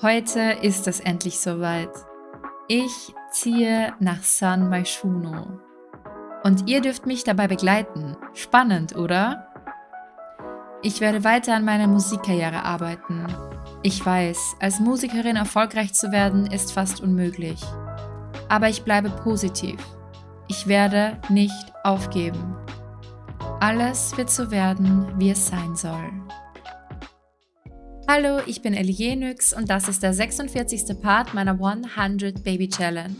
Heute ist es endlich soweit. Ich ziehe nach San Maishuno. Und ihr dürft mich dabei begleiten. Spannend, oder? Ich werde weiter an meiner Musikkarriere arbeiten. Ich weiß, als Musikerin erfolgreich zu werden, ist fast unmöglich. Aber ich bleibe positiv. Ich werde nicht aufgeben. Alles wird so werden, wie es sein soll. Hallo, ich bin Ellie Jenix und das ist der 46. Part meiner 100 Baby Challenge.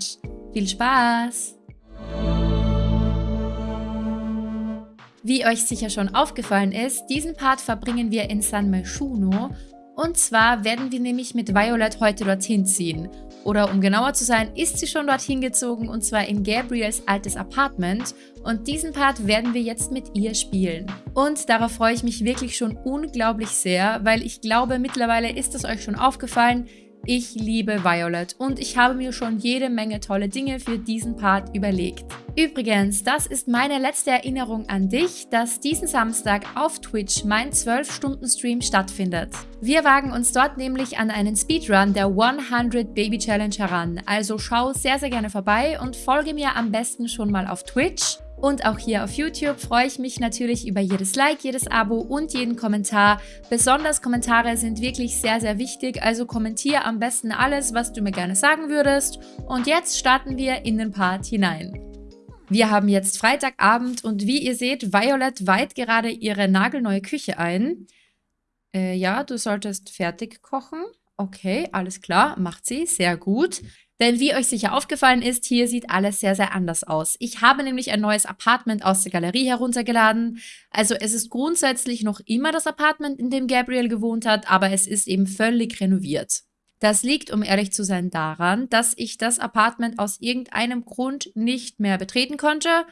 Viel Spaß! Wie euch sicher schon aufgefallen ist, diesen Part verbringen wir in San Meshuno und zwar werden wir nämlich mit Violet heute dorthin ziehen. Oder um genauer zu sein, ist sie schon dorthin gezogen und zwar in Gabriels altes Apartment. Und diesen Part werden wir jetzt mit ihr spielen. Und darauf freue ich mich wirklich schon unglaublich sehr, weil ich glaube, mittlerweile ist es euch schon aufgefallen, ich liebe Violet und ich habe mir schon jede Menge tolle Dinge für diesen Part überlegt. Übrigens, das ist meine letzte Erinnerung an dich, dass diesen Samstag auf Twitch mein 12-Stunden-Stream stattfindet. Wir wagen uns dort nämlich an einen Speedrun der 100 Baby Challenge heran, also schau sehr sehr gerne vorbei und folge mir am besten schon mal auf Twitch. Und auch hier auf YouTube freue ich mich natürlich über jedes Like, jedes Abo und jeden Kommentar. Besonders Kommentare sind wirklich sehr, sehr wichtig, also kommentiere am besten alles, was du mir gerne sagen würdest. Und jetzt starten wir in den Part hinein. Wir haben jetzt Freitagabend und wie ihr seht, Violet weiht gerade ihre nagelneue Küche ein. Äh, ja, du solltest fertig kochen. Okay, alles klar, macht sie, sehr gut. Denn wie euch sicher aufgefallen ist, hier sieht alles sehr, sehr anders aus. Ich habe nämlich ein neues Apartment aus der Galerie heruntergeladen. Also es ist grundsätzlich noch immer das Apartment, in dem Gabriel gewohnt hat, aber es ist eben völlig renoviert. Das liegt, um ehrlich zu sein, daran, dass ich das Apartment aus irgendeinem Grund nicht mehr betreten konnte.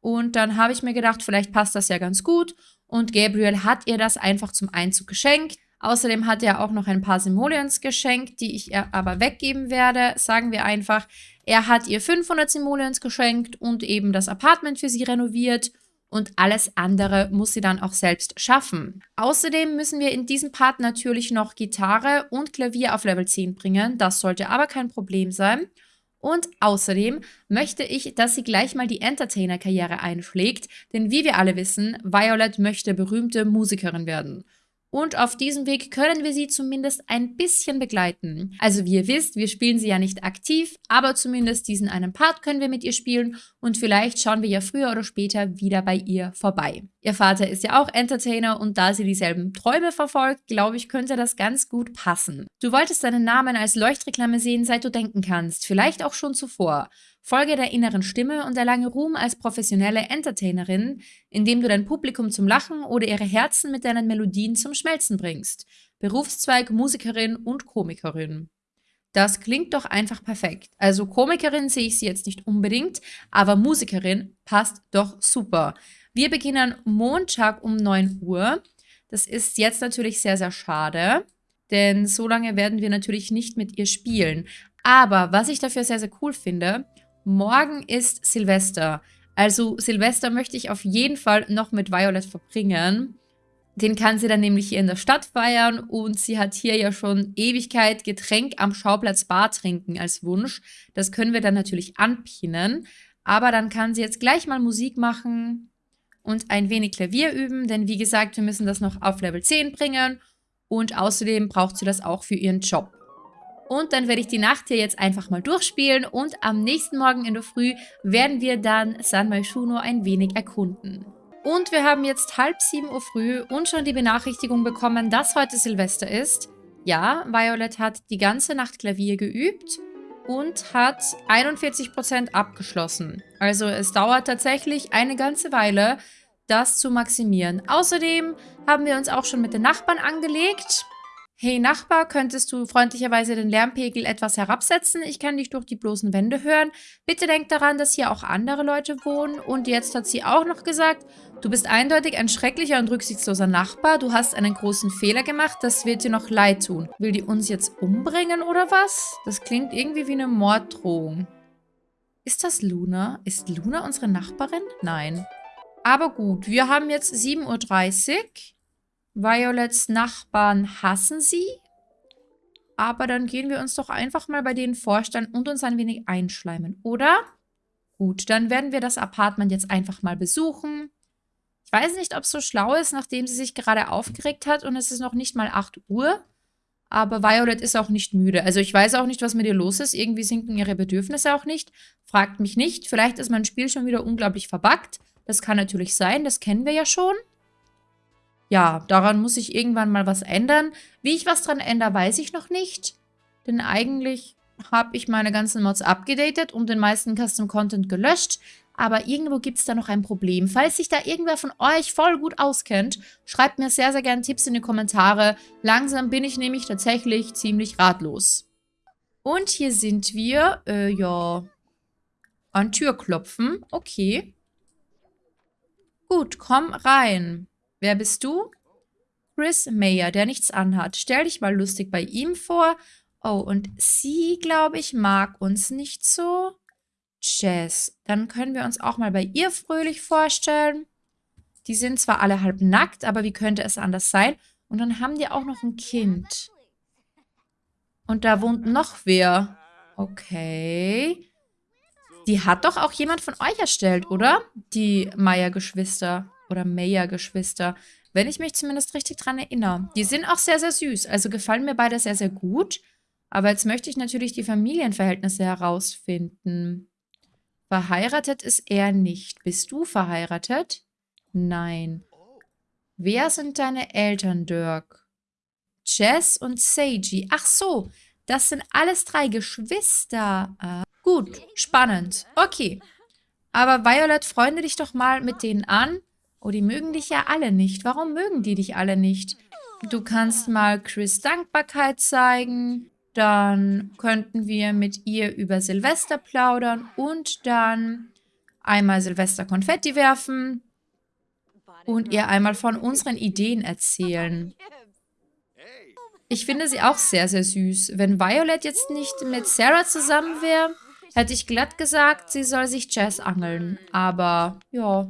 Und dann habe ich mir gedacht, vielleicht passt das ja ganz gut. Und Gabriel hat ihr das einfach zum Einzug geschenkt. Außerdem hat er auch noch ein paar Simoleons geschenkt, die ich ihr aber weggeben werde. Sagen wir einfach, er hat ihr 500 Simoleons geschenkt und eben das Apartment für sie renoviert und alles andere muss sie dann auch selbst schaffen. Außerdem müssen wir in diesem Part natürlich noch Gitarre und Klavier auf Level 10 bringen. Das sollte aber kein Problem sein. Und außerdem möchte ich, dass sie gleich mal die Entertainer-Karriere einschlägt, denn wie wir alle wissen, Violet möchte berühmte Musikerin werden. Und auf diesem Weg können wir sie zumindest ein bisschen begleiten. Also wie ihr wisst, wir spielen sie ja nicht aktiv, aber zumindest diesen einen Part können wir mit ihr spielen und vielleicht schauen wir ja früher oder später wieder bei ihr vorbei. Ihr Vater ist ja auch Entertainer und da sie dieselben Träume verfolgt, glaube ich, könnte das ganz gut passen. Du wolltest deinen Namen als Leuchtreklame sehen, seit du denken kannst, vielleicht auch schon zuvor. Folge der inneren Stimme und erlange Ruhm als professionelle Entertainerin, indem du dein Publikum zum Lachen oder ihre Herzen mit deinen Melodien zum Schmelzen bringst. Berufszweig Musikerin und Komikerin. Das klingt doch einfach perfekt. Also Komikerin sehe ich sie jetzt nicht unbedingt, aber Musikerin passt doch super. Wir beginnen Montag um 9 Uhr. Das ist jetzt natürlich sehr, sehr schade, denn so lange werden wir natürlich nicht mit ihr spielen. Aber was ich dafür sehr, sehr cool finde, Morgen ist Silvester. Also Silvester möchte ich auf jeden Fall noch mit Violet verbringen. Den kann sie dann nämlich hier in der Stadt feiern und sie hat hier ja schon Ewigkeit Getränk am Schauplatz Bar trinken als Wunsch. Das können wir dann natürlich anpinnen. Aber dann kann sie jetzt gleich mal Musik machen und ein wenig Klavier üben, denn wie gesagt, wir müssen das noch auf Level 10 bringen und außerdem braucht sie das auch für ihren Job. Und dann werde ich die Nacht hier jetzt einfach mal durchspielen und am nächsten Morgen in der Früh werden wir dann San Maishuno ein wenig erkunden. Und wir haben jetzt halb sieben Uhr früh und schon die Benachrichtigung bekommen, dass heute Silvester ist. Ja, Violet hat die ganze Nacht Klavier geübt und hat 41% abgeschlossen. Also es dauert tatsächlich eine ganze Weile, das zu maximieren. Außerdem haben wir uns auch schon mit den Nachbarn angelegt. Hey Nachbar, könntest du freundlicherweise den Lärmpegel etwas herabsetzen? Ich kann dich durch die bloßen Wände hören. Bitte denk daran, dass hier auch andere Leute wohnen. Und jetzt hat sie auch noch gesagt, du bist eindeutig ein schrecklicher und rücksichtsloser Nachbar. Du hast einen großen Fehler gemacht. Das wird dir noch leid tun. Will die uns jetzt umbringen oder was? Das klingt irgendwie wie eine Morddrohung. Ist das Luna? Ist Luna unsere Nachbarin? Nein. Aber gut, wir haben jetzt 7.30 Uhr. Violets Nachbarn hassen sie. aber dann gehen wir uns doch einfach mal bei denen vorstellen und uns ein wenig einschleimen, oder? Gut, dann werden wir das Apartment jetzt einfach mal besuchen. Ich weiß nicht, ob es so schlau ist, nachdem sie sich gerade aufgeregt hat und es ist noch nicht mal 8 Uhr. Aber Violet ist auch nicht müde. Also ich weiß auch nicht, was mit ihr los ist. Irgendwie sinken ihre Bedürfnisse auch nicht. Fragt mich nicht. Vielleicht ist mein Spiel schon wieder unglaublich verbuggt. Das kann natürlich sein. Das kennen wir ja schon. Ja, daran muss ich irgendwann mal was ändern. Wie ich was dran ändere, weiß ich noch nicht. Denn eigentlich habe ich meine ganzen Mods abgedatet und den meisten Custom Content gelöscht aber irgendwo gibt es da noch ein Problem. Falls sich da irgendwer von euch voll gut auskennt, schreibt mir sehr, sehr gerne Tipps in die Kommentare. Langsam bin ich nämlich tatsächlich ziemlich ratlos. Und hier sind wir, äh, ja, an Tür klopfen. Okay. Gut, komm rein. Wer bist du? Chris Mayer, der nichts anhat. Stell dich mal lustig bei ihm vor. Oh, und sie, glaube ich, mag uns nicht so. Jess. Dann können wir uns auch mal bei ihr fröhlich vorstellen. Die sind zwar alle halb nackt, aber wie könnte es anders sein? Und dann haben die auch noch ein Kind. Und da wohnt noch wer. Okay. Die hat doch auch jemand von euch erstellt, oder? Die Meier-Geschwister oder Meyer-Geschwister. Wenn ich mich zumindest richtig dran erinnere. Die sind auch sehr, sehr süß. Also gefallen mir beide sehr, sehr gut. Aber jetzt möchte ich natürlich die Familienverhältnisse herausfinden. Verheiratet ist er nicht. Bist du verheiratet? Nein. Wer sind deine Eltern, Dirk? Jess und Seiji. Ach so, das sind alles drei Geschwister. Ah, gut, spannend. Okay. Aber Violet, freunde dich doch mal mit denen an. Oh, die mögen dich ja alle nicht. Warum mögen die dich alle nicht? Du kannst mal Chris Dankbarkeit zeigen. Dann könnten wir mit ihr über Silvester plaudern und dann einmal Silvester Konfetti werfen und ihr einmal von unseren Ideen erzählen. Ich finde sie auch sehr, sehr süß. Wenn Violet jetzt nicht mit Sarah zusammen wäre, hätte ich glatt gesagt, sie soll sich Jazz angeln. Aber, ja,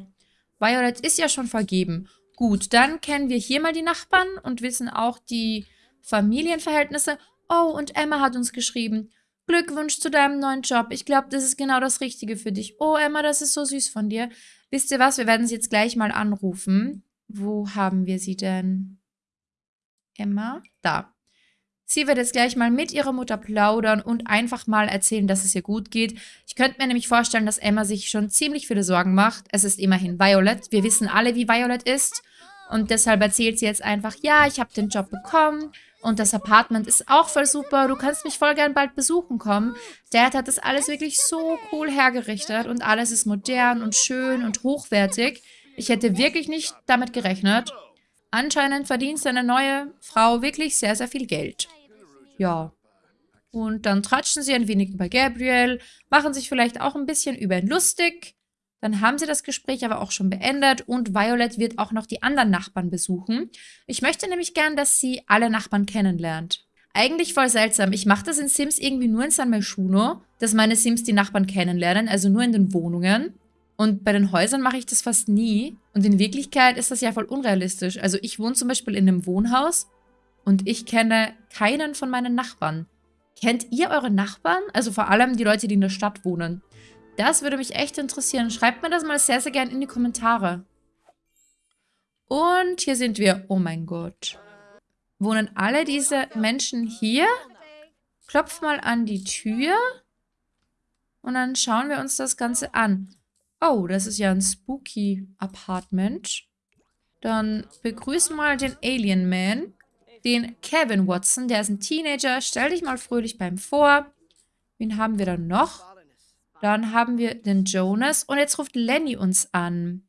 Violet ist ja schon vergeben. Gut, dann kennen wir hier mal die Nachbarn und wissen auch die Familienverhältnisse. Oh, und Emma hat uns geschrieben. Glückwunsch zu deinem neuen Job. Ich glaube, das ist genau das Richtige für dich. Oh, Emma, das ist so süß von dir. Wisst ihr was? Wir werden sie jetzt gleich mal anrufen. Wo haben wir sie denn? Emma? Da. Sie wird jetzt gleich mal mit ihrer Mutter plaudern und einfach mal erzählen, dass es ihr gut geht. Ich könnte mir nämlich vorstellen, dass Emma sich schon ziemlich viele Sorgen macht. Es ist immerhin Violet. Wir wissen alle, wie Violet ist. Und deshalb erzählt sie jetzt einfach, ja, ich habe den Job bekommen. Und das Apartment ist auch voll super. Du kannst mich voll gern bald besuchen kommen. Dad hat das alles wirklich so cool hergerichtet und alles ist modern und schön und hochwertig. Ich hätte wirklich nicht damit gerechnet. Anscheinend verdient seine neue Frau wirklich sehr, sehr viel Geld. Ja. Und dann tratschen sie ein wenig über Gabriel, machen sich vielleicht auch ein bisschen über ihn lustig. Dann haben sie das Gespräch aber auch schon beendet und Violet wird auch noch die anderen Nachbarn besuchen. Ich möchte nämlich gern, dass sie alle Nachbarn kennenlernt. Eigentlich voll seltsam. Ich mache das in Sims irgendwie nur in San Melchuno, dass meine Sims die Nachbarn kennenlernen, also nur in den Wohnungen. Und bei den Häusern mache ich das fast nie. Und in Wirklichkeit ist das ja voll unrealistisch. Also ich wohne zum Beispiel in einem Wohnhaus und ich kenne keinen von meinen Nachbarn. Kennt ihr eure Nachbarn? Also vor allem die Leute, die in der Stadt wohnen. Das würde mich echt interessieren. Schreibt mir das mal sehr, sehr gerne in die Kommentare. Und hier sind wir. Oh mein Gott. Wohnen alle diese Menschen hier? Klopf mal an die Tür. Und dann schauen wir uns das Ganze an. Oh, das ist ja ein spooky Apartment. Dann begrüßen mal den Alien Man. Den Kevin Watson, der ist ein Teenager. Stell dich mal fröhlich beim vor. Wen haben wir dann noch? Dann haben wir den Jonas und jetzt ruft Lenny uns an.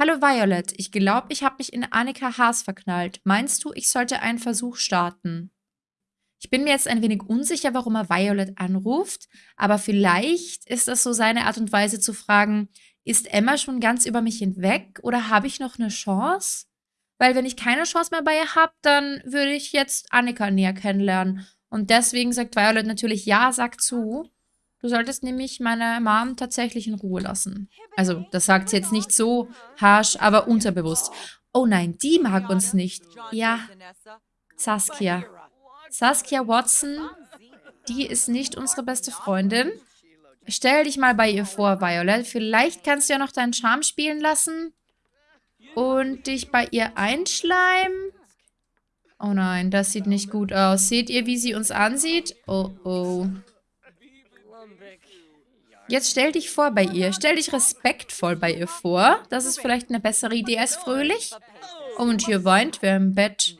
Hallo Violet, ich glaube, ich habe mich in Annika Haas verknallt. Meinst du, ich sollte einen Versuch starten? Ich bin mir jetzt ein wenig unsicher, warum er Violet anruft, aber vielleicht ist das so seine Art und Weise zu fragen, ist Emma schon ganz über mich hinweg oder habe ich noch eine Chance? Weil wenn ich keine Chance mehr bei ihr habe, dann würde ich jetzt Annika näher kennenlernen. Und deswegen sagt Violet natürlich ja, sag zu. Du solltest nämlich meine Mom tatsächlich in Ruhe lassen. Also, das sagt sie jetzt nicht so harsh, aber unterbewusst. Oh nein, die mag uns nicht. Ja, Saskia. Saskia Watson, die ist nicht unsere beste Freundin. Stell dich mal bei ihr vor, Violet. Vielleicht kannst du ja noch deinen Charme spielen lassen und dich bei ihr einschleimen. Oh nein, das sieht nicht gut aus. Seht ihr, wie sie uns ansieht? Oh, oh. Jetzt stell dich vor bei ihr. Stell dich respektvoll bei ihr vor. Das ist vielleicht eine bessere Idee als fröhlich. Und hier weint wer im Bett.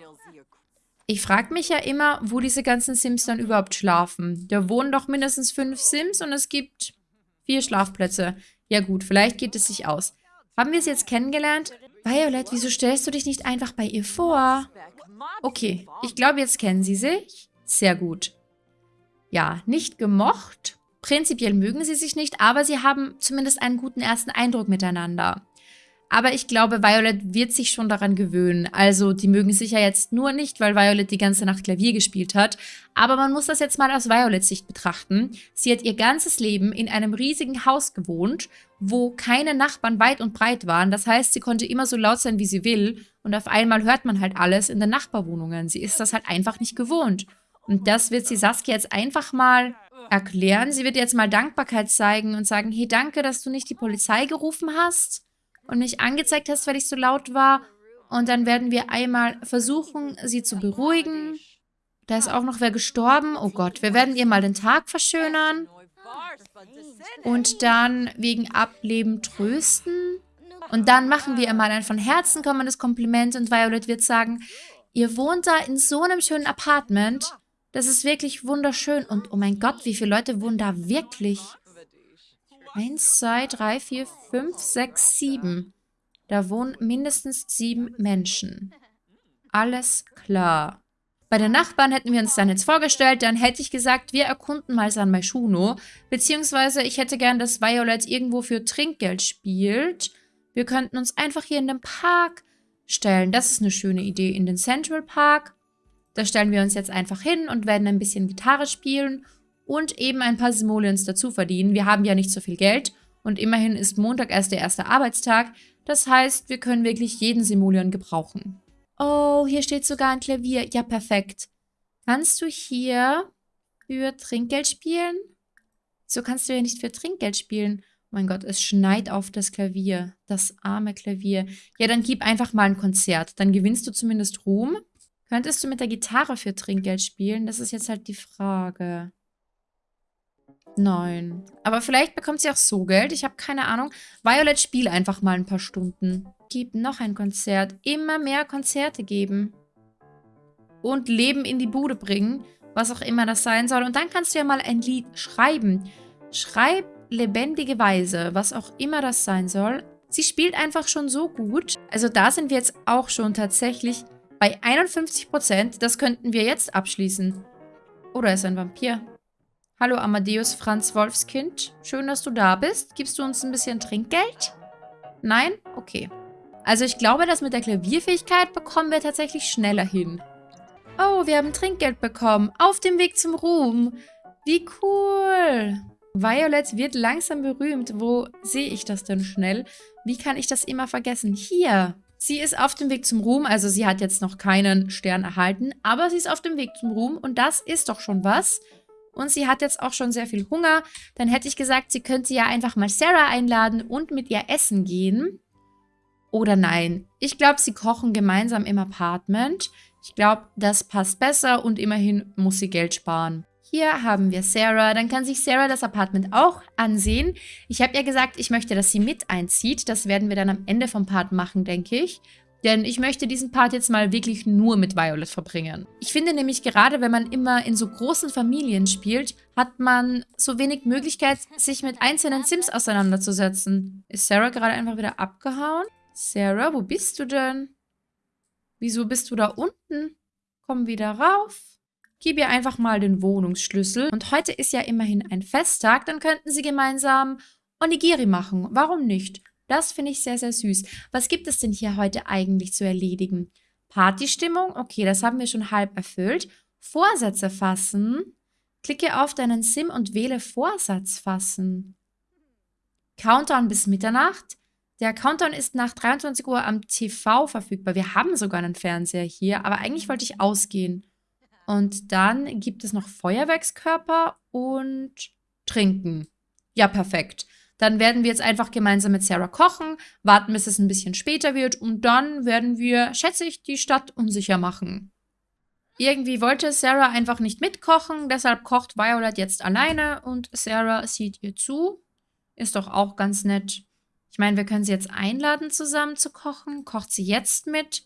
Ich frage mich ja immer, wo diese ganzen Sims dann überhaupt schlafen. Da wohnen doch mindestens fünf Sims und es gibt vier Schlafplätze. Ja gut, vielleicht geht es sich aus. Haben wir es jetzt kennengelernt? Violet, wieso stellst du dich nicht einfach bei ihr vor? Okay, ich glaube, jetzt kennen sie sich. Sehr gut. Ja, nicht gemocht. Prinzipiell mögen sie sich nicht, aber sie haben zumindest einen guten ersten Eindruck miteinander. Aber ich glaube, Violet wird sich schon daran gewöhnen. Also, die mögen sich ja jetzt nur nicht, weil Violet die ganze Nacht Klavier gespielt hat. Aber man muss das jetzt mal aus Violets Sicht betrachten. Sie hat ihr ganzes Leben in einem riesigen Haus gewohnt, wo keine Nachbarn weit und breit waren. Das heißt, sie konnte immer so laut sein, wie sie will. Und auf einmal hört man halt alles in den Nachbarwohnungen. Sie ist das halt einfach nicht gewohnt. Und das wird sie Saskia jetzt einfach mal erklären. Sie wird jetzt mal Dankbarkeit zeigen und sagen, hey, danke, dass du nicht die Polizei gerufen hast und mich angezeigt hast, weil ich so laut war. Und dann werden wir einmal versuchen, sie zu beruhigen. Da ist auch noch wer gestorben. Oh Gott, wir werden ihr mal den Tag verschönern. Und dann wegen Ableben trösten. Und dann machen wir ihr mal ein von Herzen kommendes Kompliment und Violet wird sagen, ihr wohnt da in so einem schönen Apartment. Das ist wirklich wunderschön. Und oh mein Gott, wie viele Leute wohnen da wirklich? Eins, zwei, drei, vier, fünf, sechs, sieben. Da wohnen mindestens sieben Menschen. Alles klar. Bei den Nachbarn hätten wir uns dann jetzt vorgestellt, dann hätte ich gesagt, wir erkunden mal San Maishuno, beziehungsweise ich hätte gern, dass Violet irgendwo für Trinkgeld spielt. Wir könnten uns einfach hier in den Park stellen. Das ist eine schöne Idee. In den Central Park. Da stellen wir uns jetzt einfach hin und werden ein bisschen Gitarre spielen und eben ein paar Simoleons dazu verdienen. Wir haben ja nicht so viel Geld und immerhin ist Montag erst der erste Arbeitstag. Das heißt, wir können wirklich jeden Simoleon gebrauchen. Oh, hier steht sogar ein Klavier. Ja, perfekt. Kannst du hier für Trinkgeld spielen? So kannst du ja nicht für Trinkgeld spielen. Oh mein Gott, es schneit auf das Klavier. Das arme Klavier. Ja, dann gib einfach mal ein Konzert. Dann gewinnst du zumindest Ruhm. Könntest du mit der Gitarre für Trinkgeld spielen? Das ist jetzt halt die Frage. Nein. Aber vielleicht bekommt sie auch so Geld. Ich habe keine Ahnung. Violet, spiel einfach mal ein paar Stunden. Gib noch ein Konzert. Immer mehr Konzerte geben. Und Leben in die Bude bringen. Was auch immer das sein soll. Und dann kannst du ja mal ein Lied schreiben. Schreib lebendige Weise. Was auch immer das sein soll. Sie spielt einfach schon so gut. Also da sind wir jetzt auch schon tatsächlich bei 51%. Das könnten wir jetzt abschließen. Oder ist ein Vampir. Hallo Amadeus Franz Wolfskind. Schön, dass du da bist. Gibst du uns ein bisschen Trinkgeld? Nein? Okay. Also ich glaube, das mit der Klavierfähigkeit bekommen wir tatsächlich schneller hin. Oh, wir haben Trinkgeld bekommen. Auf dem Weg zum Ruhm. Wie cool. Violet wird langsam berühmt. Wo sehe ich das denn schnell? Wie kann ich das immer vergessen? Hier. Sie ist auf dem Weg zum Ruhm. Also sie hat jetzt noch keinen Stern erhalten. Aber sie ist auf dem Weg zum Ruhm. Und das ist doch schon was und sie hat jetzt auch schon sehr viel Hunger, dann hätte ich gesagt, sie könnte ja einfach mal Sarah einladen und mit ihr essen gehen. Oder nein, ich glaube, sie kochen gemeinsam im Apartment. Ich glaube, das passt besser und immerhin muss sie Geld sparen. Hier haben wir Sarah. Dann kann sich Sarah das Apartment auch ansehen. Ich habe ja gesagt, ich möchte, dass sie mit einzieht. Das werden wir dann am Ende vom Part machen, denke ich. Denn ich möchte diesen Part jetzt mal wirklich nur mit Violet verbringen. Ich finde nämlich gerade, wenn man immer in so großen Familien spielt, hat man so wenig Möglichkeit, sich mit einzelnen Sims auseinanderzusetzen. Ist Sarah gerade einfach wieder abgehauen? Sarah, wo bist du denn? Wieso bist du da unten? Komm wieder rauf. Gib ihr einfach mal den Wohnungsschlüssel. Und heute ist ja immerhin ein Festtag, dann könnten sie gemeinsam Onigiri machen. Warum nicht? Das finde ich sehr, sehr süß. Was gibt es denn hier heute eigentlich zu erledigen? Partystimmung, okay, das haben wir schon halb erfüllt. Vorsätze fassen. Klicke auf deinen Sim und wähle Vorsatz fassen. Countdown bis Mitternacht. Der Countdown ist nach 23 Uhr am TV verfügbar. Wir haben sogar einen Fernseher hier, aber eigentlich wollte ich ausgehen. Und dann gibt es noch Feuerwerkskörper und Trinken. Ja, perfekt. Dann werden wir jetzt einfach gemeinsam mit Sarah kochen, warten, bis es ein bisschen später wird und dann werden wir, schätze ich, die Stadt unsicher machen. Irgendwie wollte Sarah einfach nicht mitkochen, deshalb kocht Violet jetzt alleine und Sarah sieht ihr zu. Ist doch auch ganz nett. Ich meine, wir können sie jetzt einladen, zusammen zu kochen. Kocht sie jetzt mit?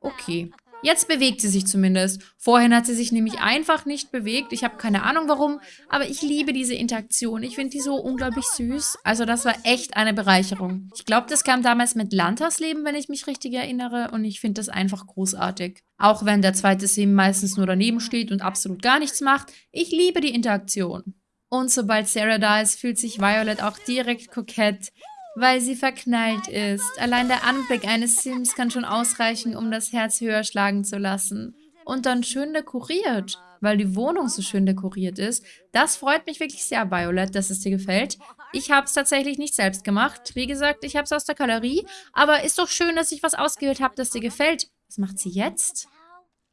Okay. Jetzt bewegt sie sich zumindest. Vorhin hat sie sich nämlich einfach nicht bewegt. Ich habe keine Ahnung warum, aber ich liebe diese Interaktion. Ich finde die so unglaublich süß. Also das war echt eine Bereicherung. Ich glaube, das kam damals mit Landhausleben, wenn ich mich richtig erinnere. Und ich finde das einfach großartig. Auch wenn der zweite Sim meistens nur daneben steht und absolut gar nichts macht. Ich liebe die Interaktion. Und sobald Sarah da ist, fühlt sich Violet auch direkt kokett weil sie verknallt ist. Allein der Anblick eines Sims kann schon ausreichen, um das Herz höher schlagen zu lassen. Und dann schön dekoriert, weil die Wohnung so schön dekoriert ist. Das freut mich wirklich sehr, Violet, dass es dir gefällt. Ich habe es tatsächlich nicht selbst gemacht. Wie gesagt, ich habe es aus der Galerie. Aber ist doch schön, dass ich was ausgewählt habe, das dir gefällt. Was macht sie jetzt?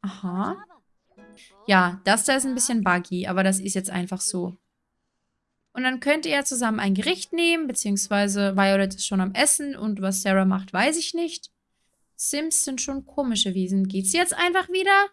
Aha. Ja, das da ist ein bisschen buggy, aber das ist jetzt einfach so. Und dann könnt ihr zusammen ein Gericht nehmen, beziehungsweise Violet ist schon am Essen und was Sarah macht, weiß ich nicht. Sims sind schon komische Wesen. Geht's jetzt einfach wieder?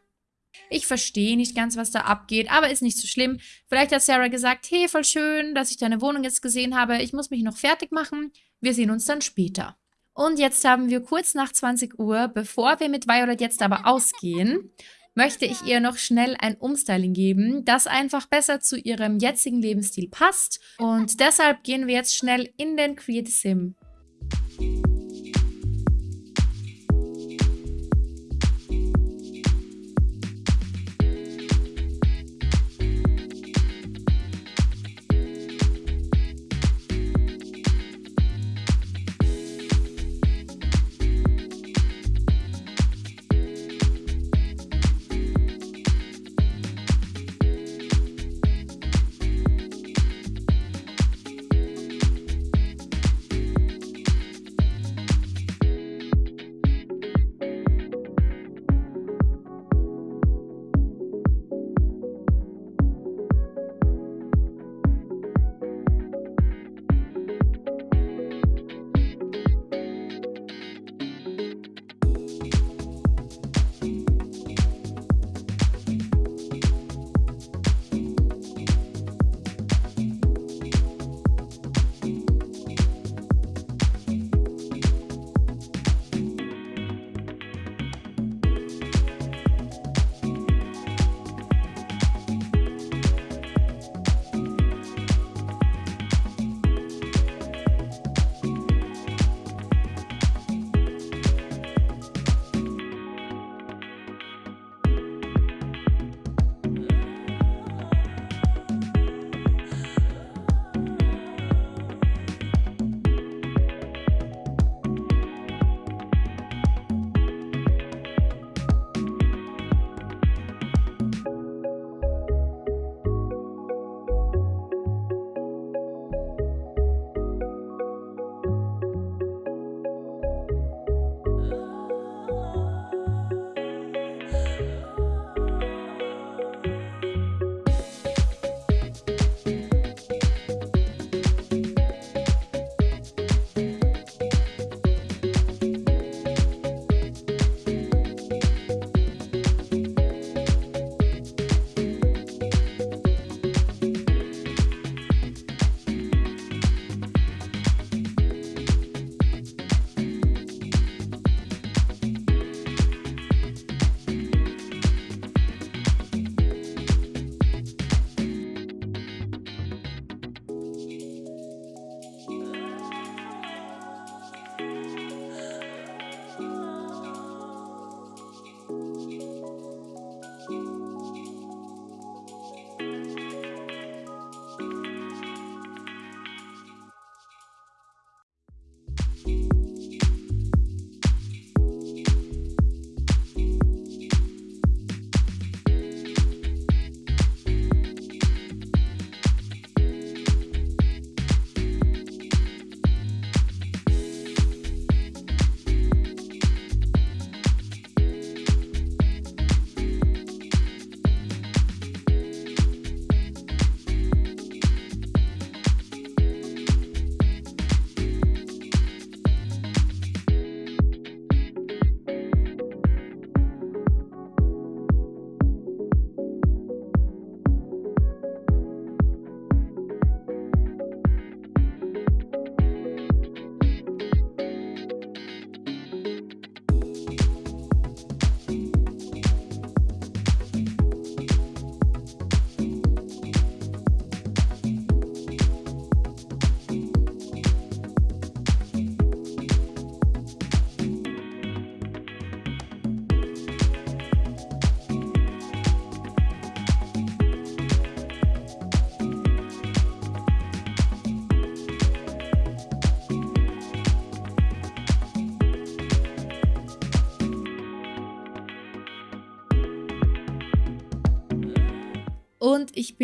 Ich verstehe nicht ganz, was da abgeht, aber ist nicht so schlimm. Vielleicht hat Sarah gesagt, hey, voll schön, dass ich deine Wohnung jetzt gesehen habe. Ich muss mich noch fertig machen. Wir sehen uns dann später. Und jetzt haben wir kurz nach 20 Uhr, bevor wir mit Violet jetzt aber ausgehen, möchte ich ihr noch schnell ein Umstyling geben, das einfach besser zu ihrem jetzigen Lebensstil passt. Und deshalb gehen wir jetzt schnell in den Create Sim.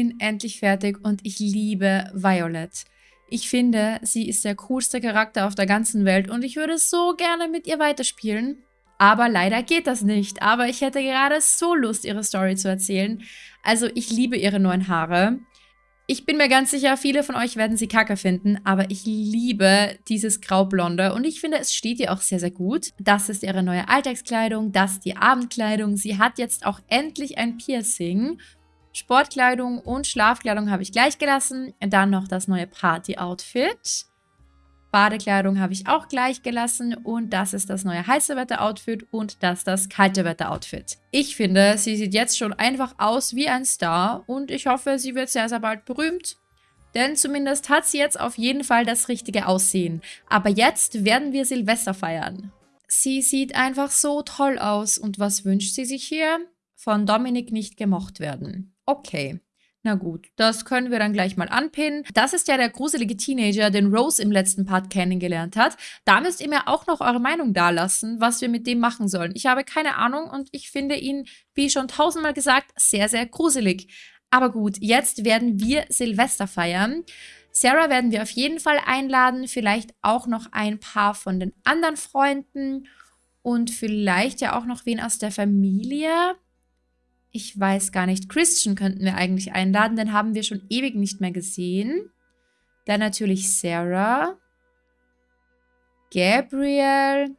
Bin endlich fertig und ich liebe Violet. Ich finde, sie ist der coolste Charakter auf der ganzen Welt und ich würde so gerne mit ihr weiterspielen. Aber leider geht das nicht. Aber ich hätte gerade so Lust, ihre Story zu erzählen. Also ich liebe ihre neuen Haare. Ich bin mir ganz sicher, viele von euch werden sie kacke finden, aber ich liebe dieses Graublonde und ich finde, es steht ihr auch sehr, sehr gut. Das ist ihre neue Alltagskleidung, das die Abendkleidung. Sie hat jetzt auch endlich ein Piercing. Sportkleidung und Schlafkleidung habe ich gleich gelassen. Dann noch das neue Party-Outfit. Badekleidung habe ich auch gleich gelassen und das ist das neue heiße Wetter-Outfit und das das kalte Wetter-Outfit. Ich finde, sie sieht jetzt schon einfach aus wie ein Star und ich hoffe, sie wird sehr, sehr bald berühmt. Denn zumindest hat sie jetzt auf jeden Fall das richtige Aussehen. Aber jetzt werden wir Silvester feiern. Sie sieht einfach so toll aus und was wünscht sie sich hier? Von Dominik nicht gemocht werden. Okay. Na gut, das können wir dann gleich mal anpinnen. Das ist ja der gruselige Teenager, den Rose im letzten Part kennengelernt hat. Da müsst ihr mir auch noch eure Meinung dalassen, was wir mit dem machen sollen. Ich habe keine Ahnung und ich finde ihn, wie schon tausendmal gesagt, sehr, sehr gruselig. Aber gut, jetzt werden wir Silvester feiern. Sarah werden wir auf jeden Fall einladen, vielleicht auch noch ein paar von den anderen Freunden und vielleicht ja auch noch wen aus der Familie. Ich weiß gar nicht. Christian könnten wir eigentlich einladen, den haben wir schon ewig nicht mehr gesehen. Dann natürlich Sarah. Gabriel.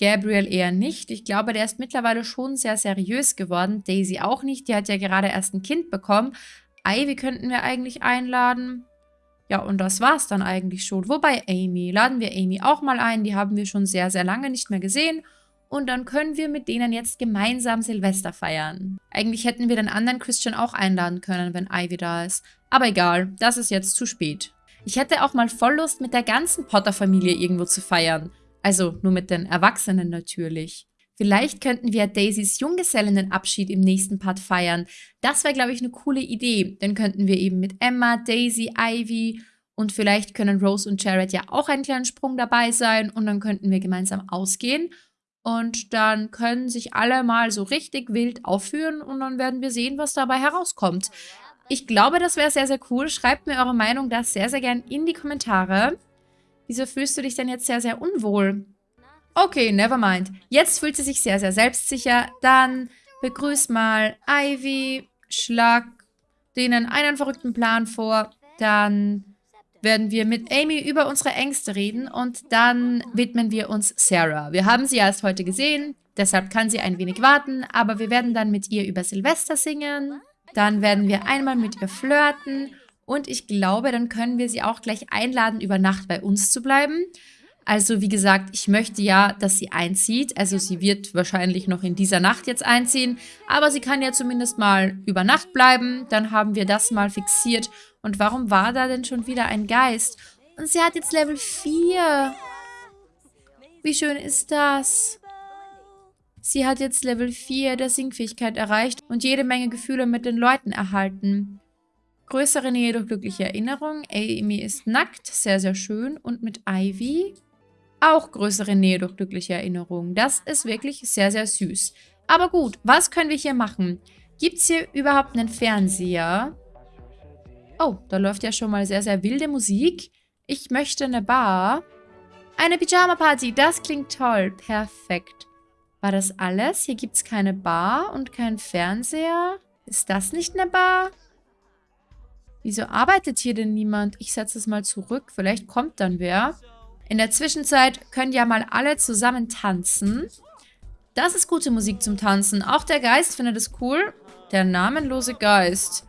Gabriel eher nicht. Ich glaube, der ist mittlerweile schon sehr seriös geworden. Daisy auch nicht. Die hat ja gerade erst ein Kind bekommen. Ivy könnten wir eigentlich einladen. Ja, und das war's dann eigentlich schon. Wobei Amy. Laden wir Amy auch mal ein. Die haben wir schon sehr, sehr lange nicht mehr gesehen und dann können wir mit denen jetzt gemeinsam Silvester feiern. Eigentlich hätten wir den anderen Christian auch einladen können, wenn Ivy da ist. Aber egal, das ist jetzt zu spät. Ich hätte auch mal voll Lust, mit der ganzen Potter-Familie irgendwo zu feiern. Also nur mit den Erwachsenen natürlich. Vielleicht könnten wir Daisys Junggesellinnenabschied im nächsten Part feiern. Das wäre, glaube ich, eine coole Idee. Dann könnten wir eben mit Emma, Daisy, Ivy und vielleicht können Rose und Jared ja auch einen kleinen Sprung dabei sein und dann könnten wir gemeinsam ausgehen und dann können sich alle mal so richtig wild aufführen und dann werden wir sehen, was dabei herauskommt. Ich glaube, das wäre sehr, sehr cool. Schreibt mir eure Meinung da sehr, sehr gern in die Kommentare. Wieso fühlst du dich denn jetzt sehr, sehr unwohl? Okay, never mind. Jetzt fühlt sie sich sehr, sehr selbstsicher. Dann begrüß mal Ivy, schlag denen einen verrückten Plan vor. Dann werden wir mit Amy über unsere Ängste reden und dann widmen wir uns Sarah. Wir haben sie erst heute gesehen, deshalb kann sie ein wenig warten, aber wir werden dann mit ihr über Silvester singen. Dann werden wir einmal mit ihr flirten und ich glaube, dann können wir sie auch gleich einladen, über Nacht bei uns zu bleiben. Also wie gesagt, ich möchte ja, dass sie einzieht. Also sie wird wahrscheinlich noch in dieser Nacht jetzt einziehen. Aber sie kann ja zumindest mal über Nacht bleiben. Dann haben wir das mal fixiert. Und warum war da denn schon wieder ein Geist? Und sie hat jetzt Level 4. Wie schön ist das? Sie hat jetzt Level 4 der Singfähigkeit erreicht und jede Menge Gefühle mit den Leuten erhalten. Größere Nähe durch glückliche Erinnerung. Amy ist nackt, sehr, sehr schön. Und mit Ivy auch größere Nähe durch glückliche Erinnerungen. Das ist wirklich sehr, sehr süß. Aber gut, was können wir hier machen? Gibt es hier überhaupt einen Fernseher? Oh, da läuft ja schon mal sehr, sehr wilde Musik. Ich möchte eine Bar. Eine Pyjama-Party, das klingt toll. Perfekt. War das alles? Hier gibt es keine Bar und keinen Fernseher. Ist das nicht eine Bar? Wieso arbeitet hier denn niemand? Ich setze es mal zurück. Vielleicht kommt dann wer. In der Zwischenzeit können ja mal alle zusammen tanzen. Das ist gute Musik zum Tanzen. Auch der Geist findet es cool. Der namenlose Geist.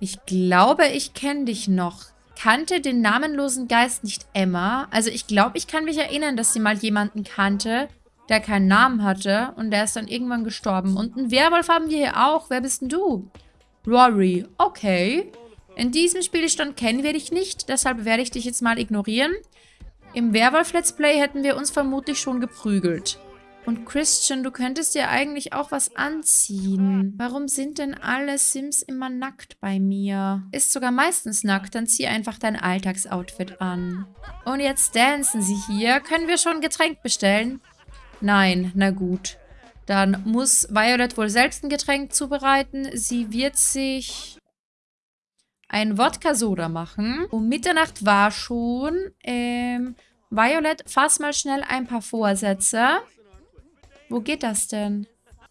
Ich glaube, ich kenne dich noch. Kannte den namenlosen Geist nicht Emma? Also ich glaube, ich kann mich erinnern, dass sie mal jemanden kannte, der keinen Namen hatte. Und der ist dann irgendwann gestorben. Und einen Werwolf haben wir hier auch. Wer bist denn du? Rory. Okay. In diesem Spielstand kennen wir dich nicht. Deshalb werde ich dich jetzt mal ignorieren. Im Werwolf-Let's Play hätten wir uns vermutlich schon geprügelt. Und Christian, du könntest dir eigentlich auch was anziehen. Warum sind denn alle Sims immer nackt bei mir? Ist sogar meistens nackt, dann zieh einfach dein Alltagsoutfit an. Und jetzt dancen sie hier. Können wir schon ein Getränk bestellen? Nein, na gut. Dann muss Violet wohl selbst ein Getränk zubereiten. Sie wird sich ein Wodka-Soda machen. Um Mitternacht war schon. Ähm, Violet, fass mal schnell ein paar Vorsätze. Wo geht das denn?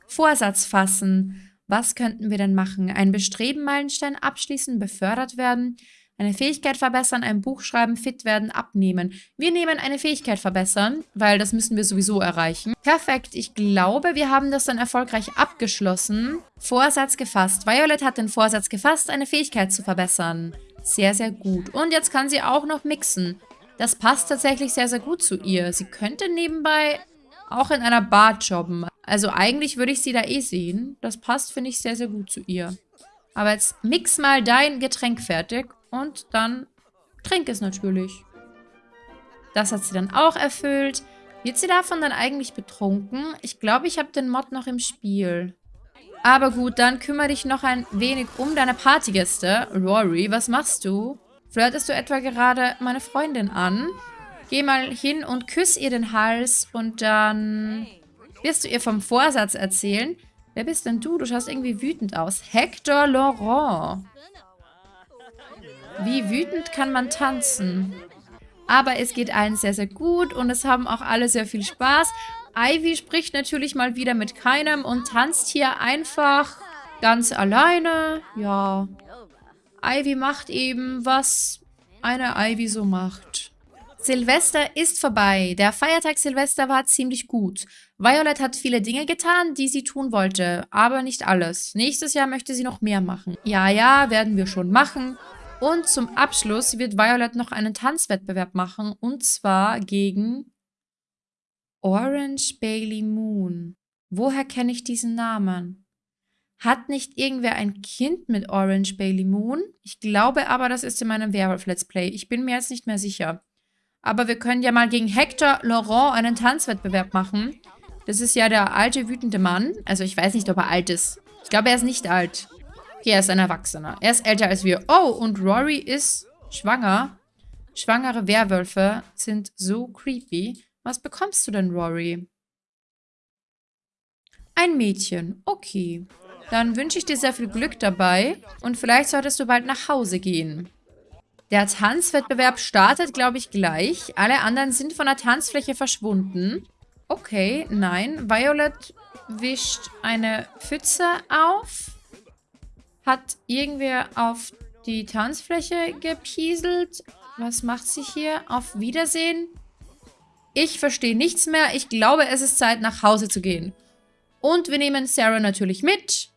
Vorsatz fassen. Was könnten wir denn machen? Ein Bestreben, Meilenstein abschließen, befördert werden, eine Fähigkeit verbessern, ein Buch schreiben, fit werden, abnehmen. Wir nehmen eine Fähigkeit verbessern, weil das müssen wir sowieso erreichen. Perfekt, ich glaube, wir haben das dann erfolgreich abgeschlossen. Vorsatz gefasst. Violet hat den Vorsatz gefasst, eine Fähigkeit zu verbessern. Sehr, sehr gut. Und jetzt kann sie auch noch mixen. Das passt tatsächlich sehr, sehr gut zu ihr. Sie könnte nebenbei auch in einer Bar jobben. Also eigentlich würde ich sie da eh sehen. Das passt, finde ich, sehr, sehr gut zu ihr. Aber jetzt mix mal dein Getränk fertig und dann trink es natürlich. Das hat sie dann auch erfüllt. Wird sie davon dann eigentlich betrunken? Ich glaube, ich habe den Mod noch im Spiel. Aber gut, dann kümmere dich noch ein wenig um deine Partygäste. Rory, was machst du? Flirtest du etwa gerade meine Freundin an? Geh mal hin und küss ihr den Hals und dann wirst du ihr vom Vorsatz erzählen. Wer bist denn du? Du schaust irgendwie wütend aus. Hector Laurent. Wie wütend kann man tanzen? Aber es geht allen sehr, sehr gut und es haben auch alle sehr viel Spaß. Ivy spricht natürlich mal wieder mit keinem und tanzt hier einfach ganz alleine. Ja, Ivy macht eben, was eine Ivy so macht. Silvester ist vorbei. Der Feiertag Silvester war ziemlich gut. Violet hat viele Dinge getan, die sie tun wollte, aber nicht alles. Nächstes Jahr möchte sie noch mehr machen. Ja, ja, werden wir schon machen. Und zum Abschluss wird Violet noch einen Tanzwettbewerb machen. Und zwar gegen Orange Bailey Moon. Woher kenne ich diesen Namen? Hat nicht irgendwer ein Kind mit Orange Bailey Moon? Ich glaube aber, das ist in meinem Werwolf-Let's Play. Ich bin mir jetzt nicht mehr sicher. Aber wir können ja mal gegen Hector Laurent einen Tanzwettbewerb machen. Das ist ja der alte, wütende Mann. Also ich weiß nicht, ob er alt ist. Ich glaube, er ist nicht alt. Okay, er ist ein Erwachsener. Er ist älter als wir. Oh, und Rory ist schwanger. Schwangere Werwölfe sind so creepy. Was bekommst du denn, Rory? Ein Mädchen. Okay. Dann wünsche ich dir sehr viel Glück dabei. Und vielleicht solltest du bald nach Hause gehen. Der Tanzwettbewerb startet, glaube ich, gleich. Alle anderen sind von der Tanzfläche verschwunden. Okay, nein. Violet wischt eine Pfütze auf. Hat irgendwer auf die Tanzfläche gepieselt? Was macht sie hier? Auf Wiedersehen? Ich verstehe nichts mehr. Ich glaube, es ist Zeit, nach Hause zu gehen. Und wir nehmen Sarah natürlich mit.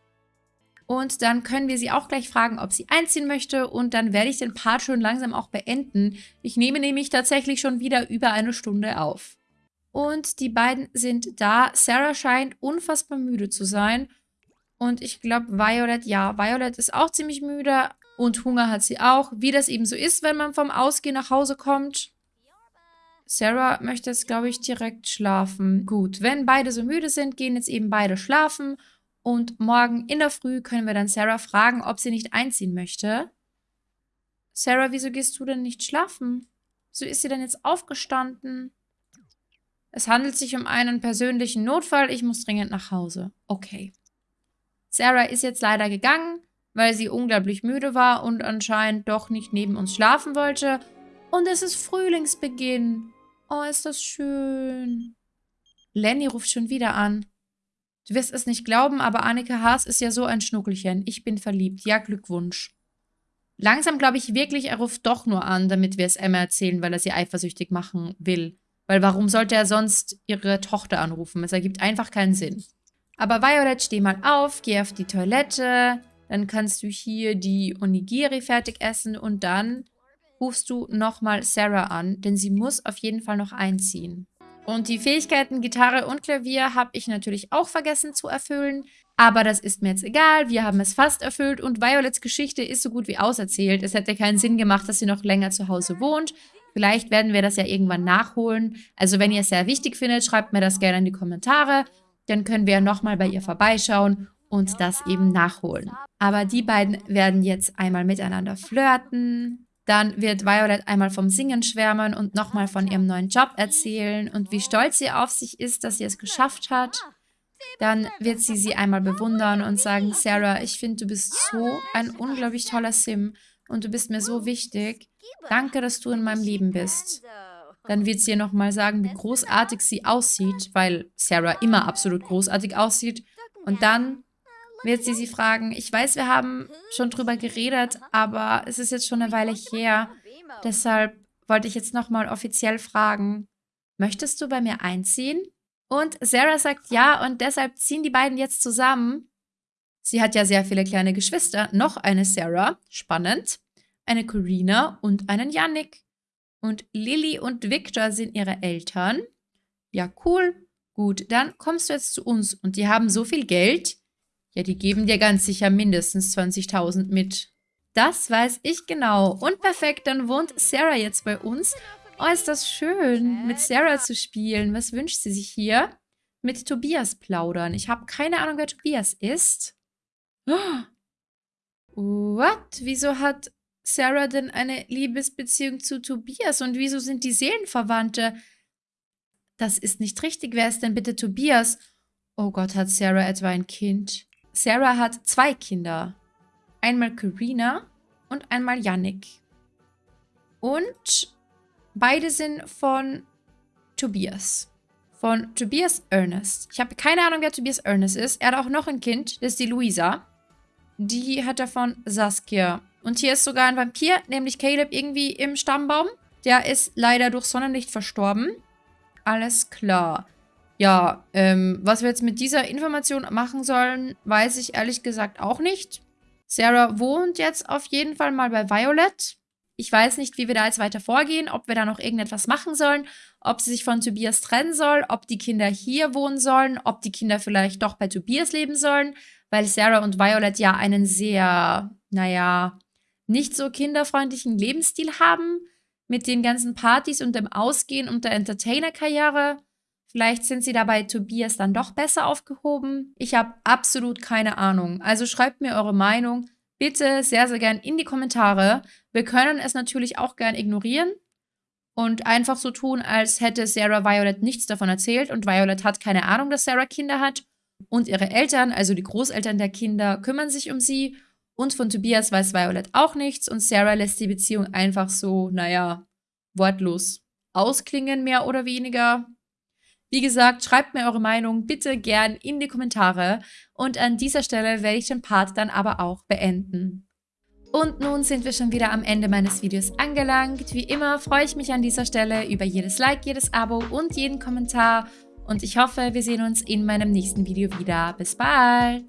Und dann können wir sie auch gleich fragen, ob sie einziehen möchte. Und dann werde ich den Part schon langsam auch beenden. Ich nehme nämlich tatsächlich schon wieder über eine Stunde auf. Und die beiden sind da. Sarah scheint unfassbar müde zu sein. Und ich glaube, Violet, ja, Violet ist auch ziemlich müde und Hunger hat sie auch. Wie das eben so ist, wenn man vom Ausgehen nach Hause kommt. Sarah möchte jetzt, glaube ich, direkt schlafen. Gut, wenn beide so müde sind, gehen jetzt eben beide schlafen. Und morgen in der Früh können wir dann Sarah fragen, ob sie nicht einziehen möchte. Sarah, wieso gehst du denn nicht schlafen? Wieso ist sie denn jetzt aufgestanden? Es handelt sich um einen persönlichen Notfall. Ich muss dringend nach Hause. Okay. Sarah ist jetzt leider gegangen, weil sie unglaublich müde war und anscheinend doch nicht neben uns schlafen wollte. Und es ist Frühlingsbeginn. Oh, ist das schön. Lenny ruft schon wieder an. Du wirst es nicht glauben, aber Annika Haas ist ja so ein Schnuckelchen. Ich bin verliebt. Ja, Glückwunsch. Langsam glaube ich wirklich, er ruft doch nur an, damit wir es Emma erzählen, weil er sie eifersüchtig machen will. Weil warum sollte er sonst ihre Tochter anrufen? Es ergibt einfach keinen Sinn. Aber Violet, steh mal auf, geh auf die Toilette, dann kannst du hier die Onigiri fertig essen und dann rufst du nochmal Sarah an, denn sie muss auf jeden Fall noch einziehen. Und die Fähigkeiten Gitarre und Klavier habe ich natürlich auch vergessen zu erfüllen. Aber das ist mir jetzt egal, wir haben es fast erfüllt und Violets Geschichte ist so gut wie auserzählt. Es hätte keinen Sinn gemacht, dass sie noch länger zu Hause wohnt. Vielleicht werden wir das ja irgendwann nachholen. Also wenn ihr es sehr wichtig findet, schreibt mir das gerne in die Kommentare dann können wir nochmal bei ihr vorbeischauen und das eben nachholen. Aber die beiden werden jetzt einmal miteinander flirten. Dann wird Violet einmal vom Singen schwärmen und nochmal von ihrem neuen Job erzählen und wie stolz sie auf sich ist, dass sie es geschafft hat. dann wird sie sie einmal bewundern und sagen, Sarah, ich finde, du bist so ein unglaublich toller Sim und du bist mir so wichtig. Danke, dass du in meinem Leben bist. Dann wird sie ihr nochmal sagen, wie großartig sie aussieht, weil Sarah immer absolut großartig aussieht. Und dann wird sie sie fragen, ich weiß, wir haben schon drüber geredet, aber es ist jetzt schon eine Weile her. Deshalb wollte ich jetzt nochmal offiziell fragen, möchtest du bei mir einziehen? Und Sarah sagt ja und deshalb ziehen die beiden jetzt zusammen. Sie hat ja sehr viele kleine Geschwister, noch eine Sarah, spannend, eine Corina und einen Yannick. Und Lilly und Victor sind ihre Eltern. Ja, cool. Gut, dann kommst du jetzt zu uns und die haben so viel Geld. Ja, die geben dir ganz sicher mindestens 20.000 mit. Das weiß ich genau. Und perfekt, dann wohnt Sarah jetzt bei uns. Oh, ist das schön, mit Sarah zu spielen. Was wünscht sie sich hier? Mit Tobias plaudern. Ich habe keine Ahnung, wer Tobias ist. What? Wieso hat Sarah denn eine Liebesbeziehung zu Tobias? Und wieso sind die Seelenverwandte? Das ist nicht richtig. Wer ist denn bitte Tobias? Oh Gott, hat Sarah etwa ein Kind? Sarah hat zwei Kinder. Einmal Karina und einmal Yannick. Und beide sind von Tobias. Von Tobias Ernest. Ich habe keine Ahnung, wer Tobias Ernest ist. Er hat auch noch ein Kind, das ist die Luisa. Die hat er von Saskia. Und hier ist sogar ein Vampir, nämlich Caleb, irgendwie im Stammbaum. Der ist leider durch Sonnenlicht verstorben. Alles klar. Ja, ähm, was wir jetzt mit dieser Information machen sollen, weiß ich ehrlich gesagt auch nicht. Sarah wohnt jetzt auf jeden Fall mal bei Violet. Ich weiß nicht, wie wir da jetzt weiter vorgehen, ob wir da noch irgendetwas machen sollen, ob sie sich von Tobias trennen soll, ob die Kinder hier wohnen sollen, ob die Kinder vielleicht doch bei Tobias leben sollen, weil Sarah und Violet ja einen sehr, naja, nicht so kinderfreundlichen Lebensstil haben, mit den ganzen Partys und dem Ausgehen und der Entertainer-Karriere. Vielleicht sind sie dabei Tobias dann doch besser aufgehoben. Ich habe absolut keine Ahnung. Also schreibt mir eure Meinung bitte sehr, sehr gern in die Kommentare. Wir können es natürlich auch gern ignorieren und einfach so tun, als hätte Sarah Violet nichts davon erzählt und Violet hat keine Ahnung, dass Sarah Kinder hat. Und ihre Eltern, also die Großeltern der Kinder, kümmern sich um sie. Und von Tobias weiß Violet auch nichts und Sarah lässt die Beziehung einfach so, naja, wortlos ausklingen, mehr oder weniger. Wie gesagt, schreibt mir eure Meinung bitte gern in die Kommentare und an dieser Stelle werde ich den Part dann aber auch beenden. Und nun sind wir schon wieder am Ende meines Videos angelangt. Wie immer freue ich mich an dieser Stelle über jedes Like, jedes Abo und jeden Kommentar. Und ich hoffe, wir sehen uns in meinem nächsten Video wieder. Bis bald!